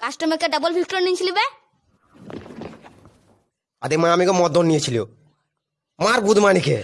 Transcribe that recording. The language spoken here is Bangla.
কাস্টমারকে ডাবল ভিক্টর নিয়েছিলি বে? আদে মা আমাকে মদন নিয়েছিল মার বুধমানিকে